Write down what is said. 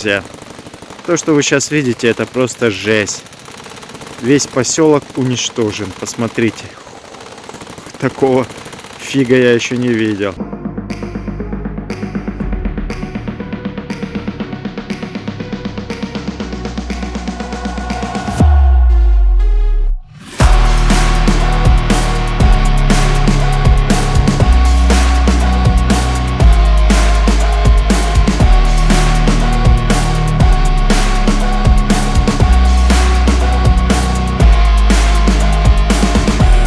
Друзья, то, что вы сейчас видите, это просто жесть. Весь поселок уничтожен. Посмотрите. Такого фига я еще не видел.